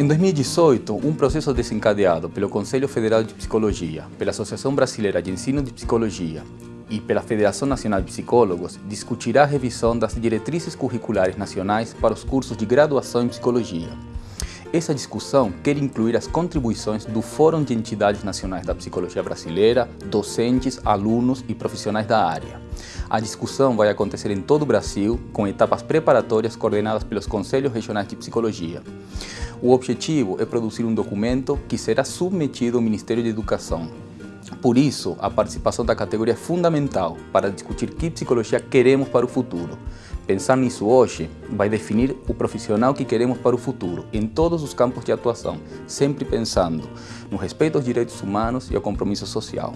Em 2018, um processo desencadeado pelo Conselho Federal de Psicologia, pela Associação Brasileira de Ensino de Psicologia e pela Federação Nacional de Psicólogos discutirá a revisão das diretrizes curriculares nacionais para os cursos de graduação em Psicologia. Essa discussão quer incluir as contribuições do Fórum de Entidades Nacionais da Psicologia Brasileira, docentes, alunos e profissionais da área. A discussão vai acontecer em todo o Brasil, com etapas preparatórias coordenadas pelos Conselhos Regionais de Psicologia. O objetivo é produzir um documento que será submetido ao Ministério de Educação. Por isso, a participação da categoria é fundamental para discutir que psicologia queremos para o futuro. Pensar nisso hoje vai definir o profissional que queremos para o futuro, em todos os campos de atuação, sempre pensando no respeito aos direitos humanos e ao compromisso social.